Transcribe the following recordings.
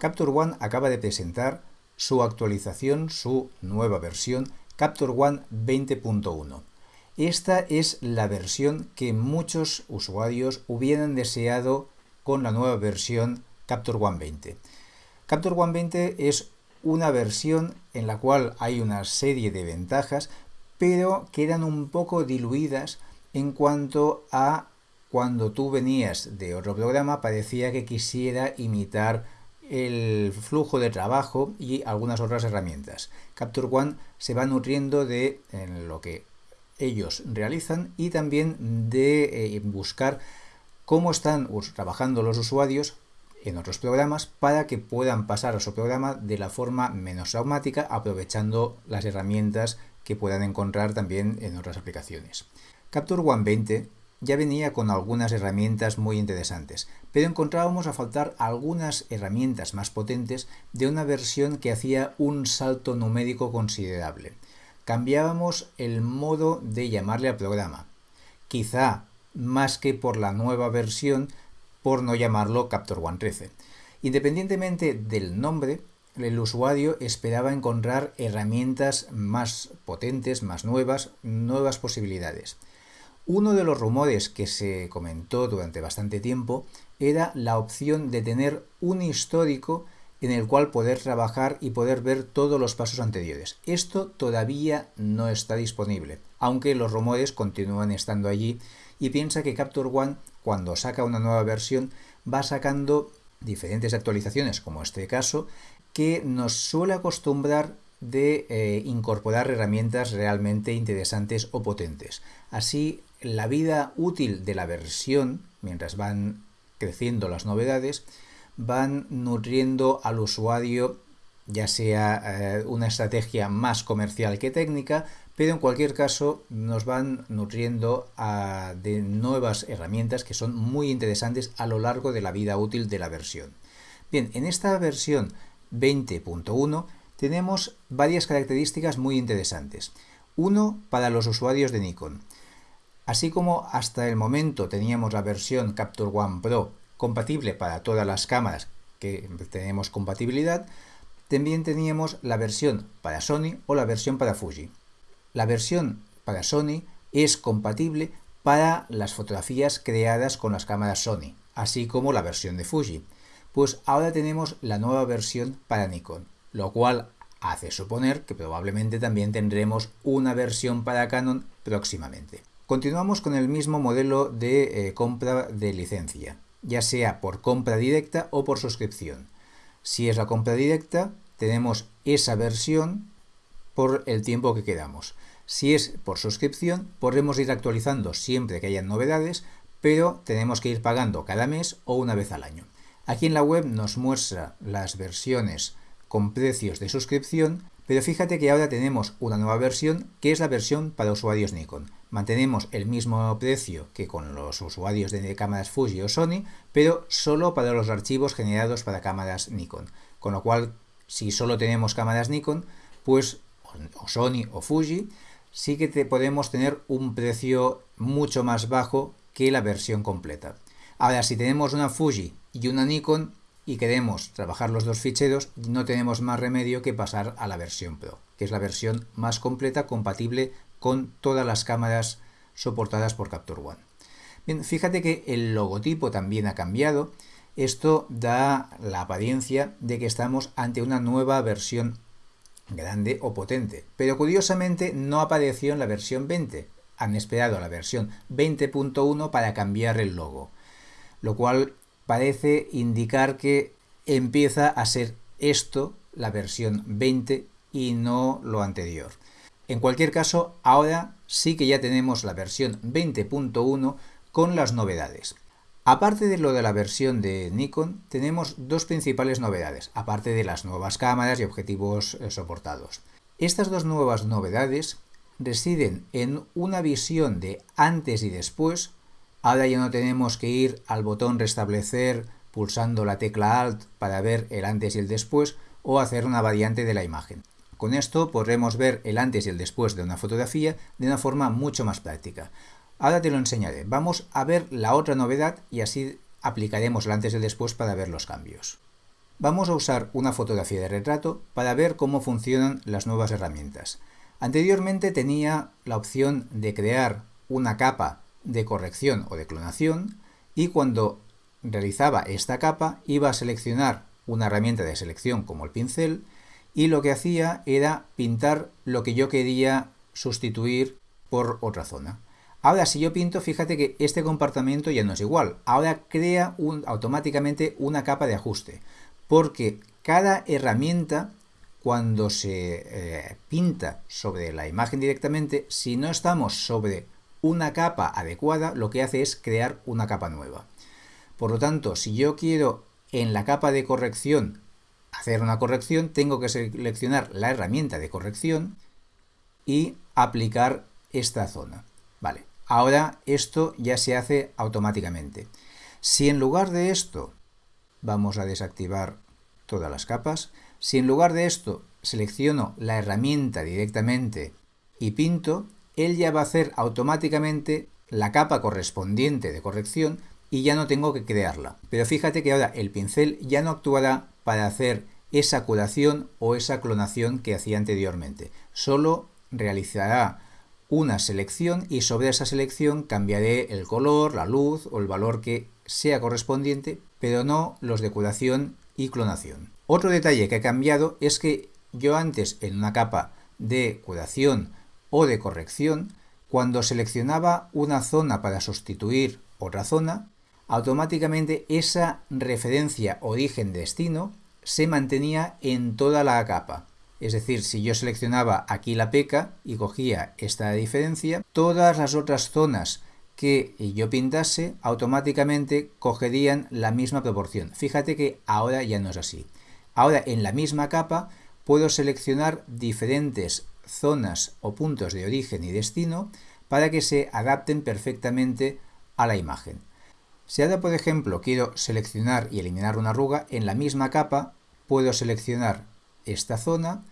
Capture One acaba de presentar su actualización, su nueva versión, Capture One 20.1. Esta es la versión que muchos usuarios hubieran deseado con la nueva versión Capture One 20. Capture One 20 es una versión en la cual hay una serie de ventajas, pero quedan un poco diluidas en cuanto a cuando tú venías de otro programa parecía que quisiera imitar el flujo de trabajo y algunas otras herramientas. Capture One se va nutriendo de lo que ellos realizan y también de eh, buscar cómo están trabajando los usuarios en otros programas para que puedan pasar a su programa de la forma menos traumática aprovechando las herramientas que puedan encontrar también en otras aplicaciones. Capture One 20 ya venía con algunas herramientas muy interesantes, pero encontrábamos a faltar algunas herramientas más potentes de una versión que hacía un salto numérico considerable. Cambiábamos el modo de llamarle al programa. Quizá más que por la nueva versión, por no llamarlo Capture One 13. Independientemente del nombre, el usuario esperaba encontrar herramientas más potentes, más nuevas, nuevas posibilidades. Uno de los rumores que se comentó durante bastante tiempo era la opción de tener un histórico en el cual poder trabajar y poder ver todos los pasos anteriores. Esto todavía no está disponible, aunque los rumores continúan estando allí y piensa que Capture One cuando saca una nueva versión va sacando diferentes actualizaciones, como este caso, que nos suele acostumbrar de eh, incorporar herramientas realmente interesantes o potentes. Así, la vida útil de la versión, mientras van creciendo las novedades, van nutriendo al usuario ya sea eh, una estrategia más comercial que técnica, pero en cualquier caso nos van nutriendo de nuevas herramientas que son muy interesantes a lo largo de la vida útil de la versión. Bien, en esta versión 20.1 tenemos varias características muy interesantes. Uno para los usuarios de Nikon. Así como hasta el momento teníamos la versión Capture One Pro compatible para todas las cámaras que tenemos compatibilidad, también teníamos la versión para Sony o la versión para Fuji. La versión para Sony es compatible para las fotografías creadas con las cámaras Sony, así como la versión de Fuji. Pues ahora tenemos la nueva versión para Nikon, lo cual hace suponer que probablemente también tendremos una versión para Canon próximamente. Continuamos con el mismo modelo de eh, compra de licencia, ya sea por compra directa o por suscripción. Si es la compra directa, tenemos esa versión por el tiempo que quedamos. Si es por suscripción, podremos ir actualizando siempre que hayan novedades, pero tenemos que ir pagando cada mes o una vez al año. Aquí en la web nos muestra las versiones con precios de suscripción, pero fíjate que ahora tenemos una nueva versión que es la versión para usuarios Nikon. Mantenemos el mismo precio que con los usuarios de cámaras Fuji o Sony, pero solo para los archivos generados para cámaras Nikon. Con lo cual, si solo tenemos cámaras Nikon, pues o Sony o Fuji, sí que te podemos tener un precio mucho más bajo que la versión completa. Ahora, si tenemos una Fuji y una Nikon y queremos trabajar los dos ficheros, no tenemos más remedio que pasar a la versión Pro, que es la versión más completa compatible con todas las cámaras soportadas por Capture One. Bien, fíjate que el logotipo también ha cambiado. Esto da la apariencia de que estamos ante una nueva versión grande o potente, pero curiosamente no apareció en la versión 20. Han esperado a la versión 20.1 para cambiar el logo lo cual parece indicar que empieza a ser esto la versión 20 y no lo anterior. En cualquier caso, ahora sí que ya tenemos la versión 20.1 con las novedades. Aparte de lo de la versión de Nikon, tenemos dos principales novedades, aparte de las nuevas cámaras y objetivos eh, soportados. Estas dos nuevas novedades residen en una visión de antes y después Ahora ya no tenemos que ir al botón restablecer pulsando la tecla Alt para ver el antes y el después o hacer una variante de la imagen. Con esto podremos ver el antes y el después de una fotografía de una forma mucho más práctica. Ahora te lo enseñaré. Vamos a ver la otra novedad y así aplicaremos el antes y el después para ver los cambios. Vamos a usar una fotografía de retrato para ver cómo funcionan las nuevas herramientas. Anteriormente tenía la opción de crear una capa de corrección o de clonación y cuando realizaba esta capa iba a seleccionar una herramienta de selección como el pincel y lo que hacía era pintar lo que yo quería sustituir por otra zona. Ahora si yo pinto, fíjate que este comportamiento ya no es igual. Ahora crea automáticamente una capa de ajuste, porque cada herramienta cuando se eh, pinta sobre la imagen directamente, si no estamos sobre una capa adecuada, lo que hace es crear una capa nueva. Por lo tanto, si yo quiero en la capa de corrección hacer una corrección, tengo que seleccionar la herramienta de corrección y aplicar esta zona. Vale, ahora esto ya se hace automáticamente. Si en lugar de esto, vamos a desactivar todas las capas, si en lugar de esto selecciono la herramienta directamente y pinto, él ya va a hacer automáticamente la capa correspondiente de corrección y ya no tengo que crearla. Pero fíjate que ahora el pincel ya no actuará para hacer esa curación o esa clonación que hacía anteriormente. Solo realizará una selección y sobre esa selección cambiaré el color, la luz o el valor que sea correspondiente, pero no los de curación y clonación. Otro detalle que ha cambiado es que yo antes en una capa de curación o de corrección, cuando seleccionaba una zona para sustituir otra zona, automáticamente esa referencia origen-destino se mantenía en toda la capa. Es decir, si yo seleccionaba aquí la peca y cogía esta diferencia, todas las otras zonas que yo pintase automáticamente cogerían la misma proporción. Fíjate que ahora ya no es así. Ahora en la misma capa puedo seleccionar diferentes zonas o puntos de origen y destino para que se adapten perfectamente a la imagen. Si ahora, por ejemplo, quiero seleccionar y eliminar una arruga, en la misma capa puedo seleccionar esta zona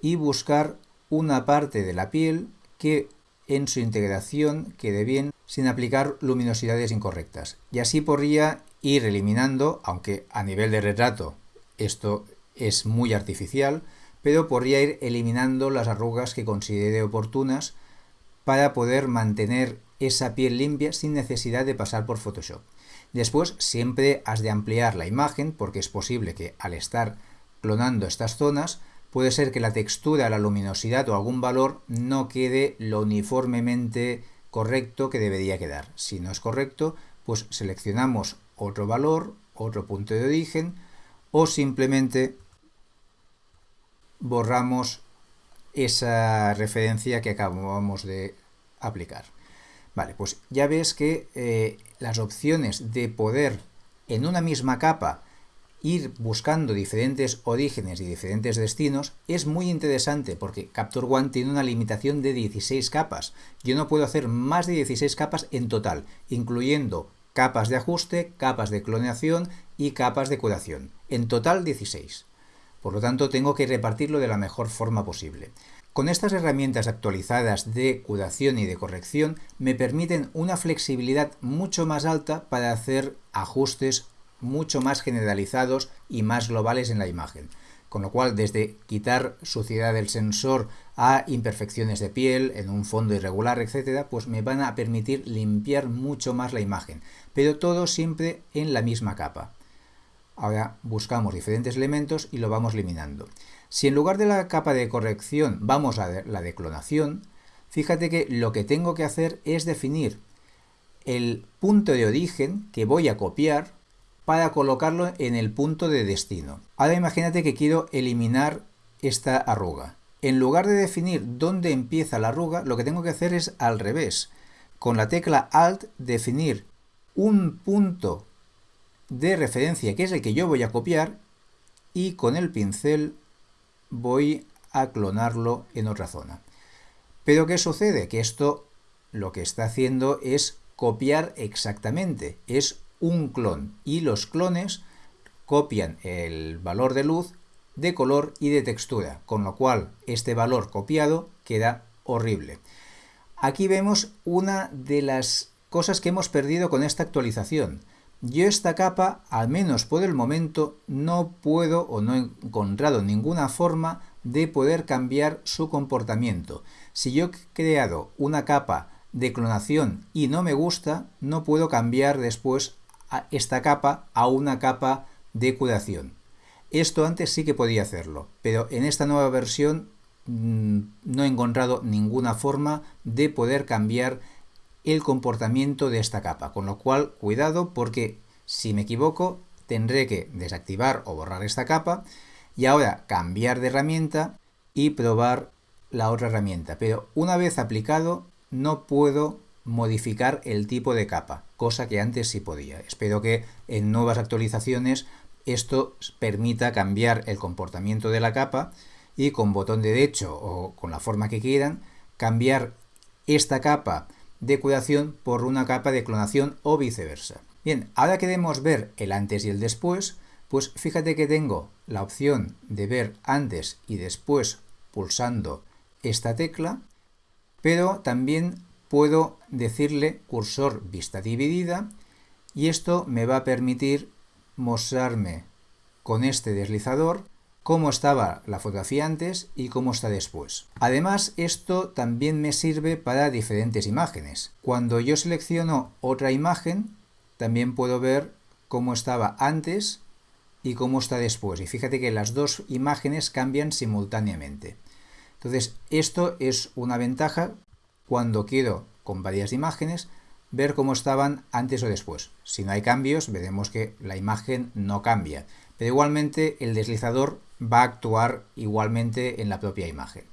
y buscar una parte de la piel que en su integración quede bien sin aplicar luminosidades incorrectas. Y así podría ir eliminando, aunque a nivel de retrato esto es muy artificial, pero podría ir eliminando las arrugas que considere oportunas para poder mantener esa piel limpia sin necesidad de pasar por Photoshop. Después siempre has de ampliar la imagen porque es posible que al estar clonando estas zonas puede ser que la textura, la luminosidad o algún valor no quede lo uniformemente correcto que debería quedar. Si no es correcto, pues seleccionamos otro valor, otro punto de origen o simplemente borramos esa referencia que acabamos de aplicar. Vale, pues ya ves que eh, las opciones de poder en una misma capa ir buscando diferentes orígenes y diferentes destinos es muy interesante porque Capture One tiene una limitación de 16 capas. Yo no puedo hacer más de 16 capas en total, incluyendo capas de ajuste, capas de clonación y capas de curación. En total 16. Por lo tanto, tengo que repartirlo de la mejor forma posible. Con estas herramientas actualizadas de curación y de corrección me permiten una flexibilidad mucho más alta para hacer ajustes mucho más generalizados y más globales en la imagen. Con lo cual, desde quitar suciedad del sensor a imperfecciones de piel en un fondo irregular, etcétera, pues me van a permitir limpiar mucho más la imagen. Pero todo siempre en la misma capa. Ahora buscamos diferentes elementos y lo vamos eliminando. Si en lugar de la capa de corrección vamos a la de clonación, fíjate que lo que tengo que hacer es definir el punto de origen que voy a copiar para colocarlo en el punto de destino. Ahora imagínate que quiero eliminar esta arruga. En lugar de definir dónde empieza la arruga, lo que tengo que hacer es al revés. Con la tecla Alt definir un punto de referencia que es el que yo voy a copiar y con el pincel voy a clonarlo en otra zona. Pero ¿qué sucede? Que esto lo que está haciendo es copiar exactamente, es un clon y los clones copian el valor de luz, de color y de textura, con lo cual este valor copiado queda horrible. Aquí vemos una de las cosas que hemos perdido con esta actualización, yo esta capa, al menos por el momento, no puedo o no he encontrado ninguna forma de poder cambiar su comportamiento. Si yo he creado una capa de clonación y no me gusta, no puedo cambiar después esta capa a una capa de curación. Esto antes sí que podía hacerlo, pero en esta nueva versión mm, no he encontrado ninguna forma de poder cambiar el comportamiento de esta capa, con lo cual cuidado porque si me equivoco tendré que desactivar o borrar esta capa y ahora cambiar de herramienta y probar la otra herramienta. Pero una vez aplicado no puedo modificar el tipo de capa, cosa que antes sí podía. Espero que en nuevas actualizaciones esto permita cambiar el comportamiento de la capa y con botón derecho o con la forma que quieran cambiar esta capa de curación por una capa de clonación o viceversa. Bien, ahora queremos ver el antes y el después, pues fíjate que tengo la opción de ver antes y después pulsando esta tecla, pero también puedo decirle cursor vista dividida y esto me va a permitir mostrarme con este deslizador cómo estaba la fotografía antes y cómo está después. Además, esto también me sirve para diferentes imágenes. Cuando yo selecciono otra imagen, también puedo ver cómo estaba antes y cómo está después. Y fíjate que las dos imágenes cambian simultáneamente. Entonces, esto es una ventaja cuando quiero, con varias imágenes, ver cómo estaban antes o después. Si no hay cambios, veremos que la imagen no cambia. Pero igualmente el deslizador va a actuar igualmente en la propia imagen.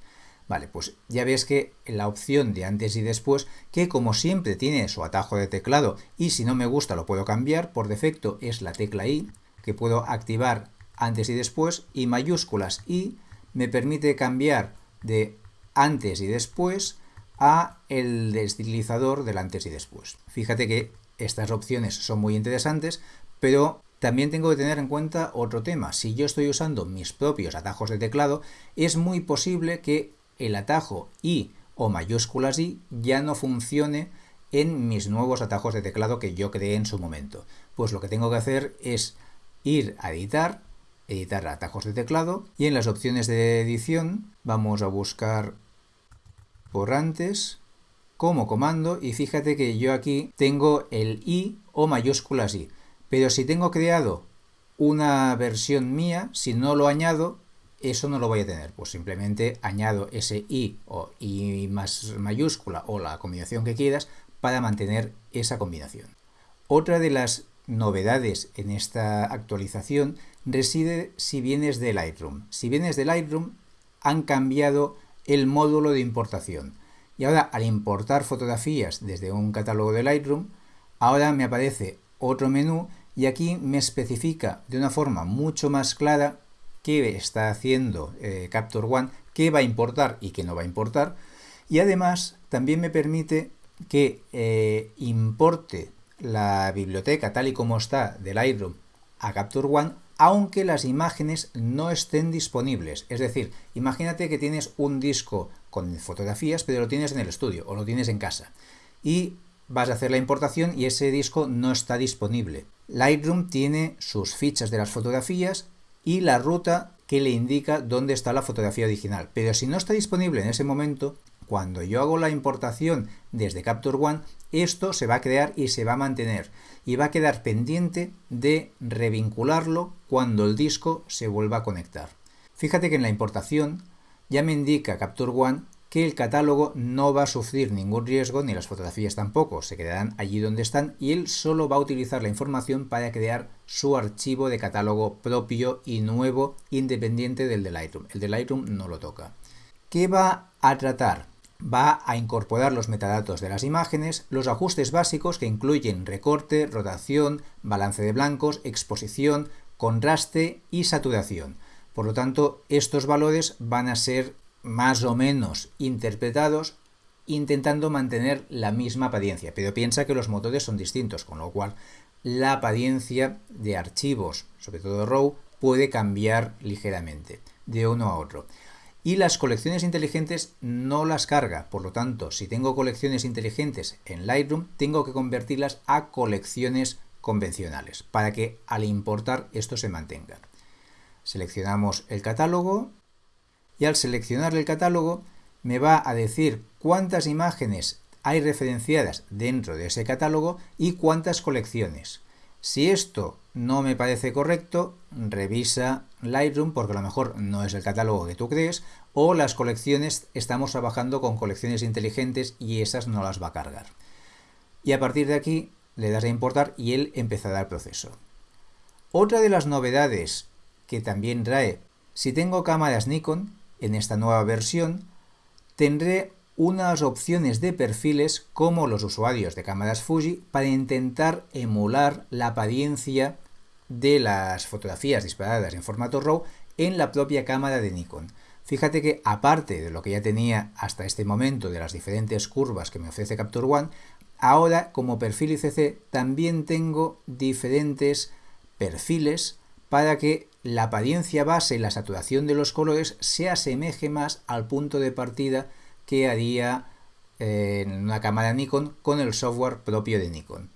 Vale, pues ya ves que la opción de antes y después, que como siempre tiene su atajo de teclado y si no me gusta lo puedo cambiar, por defecto es la tecla I, que puedo activar antes y después, y mayúsculas I me permite cambiar de antes y después a el deslizador del antes y después. Fíjate que estas opciones son muy interesantes, pero también tengo que tener en cuenta otro tema. Si yo estoy usando mis propios atajos de teclado, es muy posible que el atajo I o mayúsculas I ya no funcione en mis nuevos atajos de teclado que yo creé en su momento. Pues lo que tengo que hacer es ir a editar, editar atajos de teclado y en las opciones de edición vamos a buscar por antes como comando y fíjate que yo aquí tengo el I o mayúsculas I. Pero si tengo creado una versión mía, si no lo añado, eso no lo voy a tener. Pues simplemente añado ese i o i más mayúscula o la combinación que quieras para mantener esa combinación. Otra de las novedades en esta actualización reside si vienes de Lightroom. Si vienes de Lightroom han cambiado el módulo de importación. Y ahora al importar fotografías desde un catálogo de Lightroom, ahora me aparece otro menú y aquí me especifica de una forma mucho más clara qué está haciendo eh, Capture One, qué va a importar y qué no va a importar. Y además también me permite que eh, importe la biblioteca tal y como está del Lightroom a Capture One, aunque las imágenes no estén disponibles. Es decir, imagínate que tienes un disco con fotografías, pero lo tienes en el estudio o lo tienes en casa. Y vas a hacer la importación y ese disco no está disponible. Lightroom tiene sus fichas de las fotografías y la ruta que le indica dónde está la fotografía original. Pero si no está disponible en ese momento, cuando yo hago la importación desde Capture One, esto se va a crear y se va a mantener. Y va a quedar pendiente de revincularlo cuando el disco se vuelva a conectar. Fíjate que en la importación ya me indica Capture One que el catálogo no va a sufrir ningún riesgo, ni las fotografías tampoco, se quedarán allí donde están y él solo va a utilizar la información para crear su archivo de catálogo propio y nuevo, independiente del de Lightroom. El de Lightroom no lo toca. ¿Qué va a tratar? Va a incorporar los metadatos de las imágenes, los ajustes básicos que incluyen recorte, rotación, balance de blancos, exposición, contraste y saturación. Por lo tanto, estos valores van a ser más o menos interpretados intentando mantener la misma apariencia, pero piensa que los motores son distintos, con lo cual la apariencia de archivos, sobre todo RAW, puede cambiar ligeramente de uno a otro. Y las colecciones inteligentes no las carga, por lo tanto, si tengo colecciones inteligentes en Lightroom, tengo que convertirlas a colecciones convencionales, para que al importar esto se mantenga. Seleccionamos el catálogo y al seleccionar el catálogo me va a decir cuántas imágenes hay referenciadas dentro de ese catálogo y cuántas colecciones. Si esto no me parece correcto, revisa Lightroom porque a lo mejor no es el catálogo que tú crees o las colecciones, estamos trabajando con colecciones inteligentes y esas no las va a cargar. Y a partir de aquí le das a importar y él empezará el proceso. Otra de las novedades que también trae, si tengo cámaras Nikon en esta nueva versión, tendré unas opciones de perfiles como los usuarios de cámaras Fuji para intentar emular la apariencia de las fotografías disparadas en formato RAW en la propia cámara de Nikon. Fíjate que aparte de lo que ya tenía hasta este momento de las diferentes curvas que me ofrece Capture One, ahora como perfil ICC también tengo diferentes perfiles para que la apariencia base y la saturación de los colores se asemeje más al punto de partida que haría eh, en una cámara Nikon con el software propio de Nikon.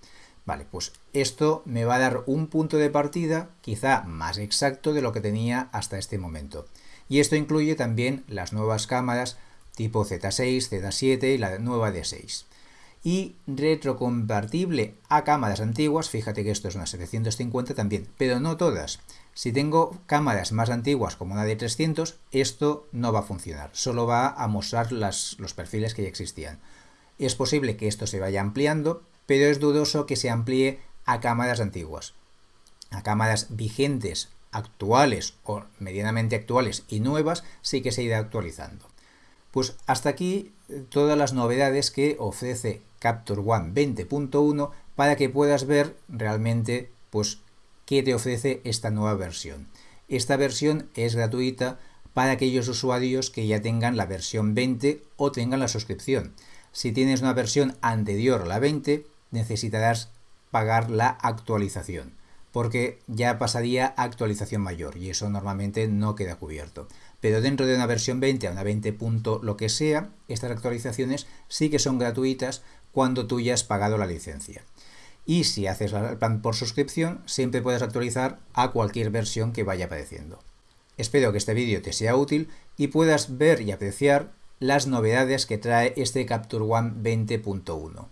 Vale, pues esto me va a dar un punto de partida quizá más exacto de lo que tenía hasta este momento. Y esto incluye también las nuevas cámaras tipo Z6, Z7 y la nueva D6 y retrocompatible a cámaras antiguas, fíjate que esto es una 750 también, pero no todas. Si tengo cámaras más antiguas como una de 300, esto no va a funcionar, solo va a mostrar los perfiles que ya existían. Es posible que esto se vaya ampliando, pero es dudoso que se amplíe a cámaras antiguas. A cámaras vigentes, actuales o medianamente actuales y nuevas sí que se irá actualizando. Pues hasta aquí eh, todas las novedades que ofrece Capture One 20.1 para que puedas ver realmente pues qué te ofrece esta nueva versión. Esta versión es gratuita para aquellos usuarios que ya tengan la versión 20 o tengan la suscripción. Si tienes una versión anterior a la 20, necesitarás pagar la actualización, porque ya pasaría actualización mayor y eso normalmente no queda cubierto pero dentro de una versión 20 a una 20. lo que sea, estas actualizaciones sí que son gratuitas cuando tú ya has pagado la licencia. Y si haces el plan por suscripción, siempre puedes actualizar a cualquier versión que vaya apareciendo. Espero que este vídeo te sea útil y puedas ver y apreciar las novedades que trae este Capture One 20.1.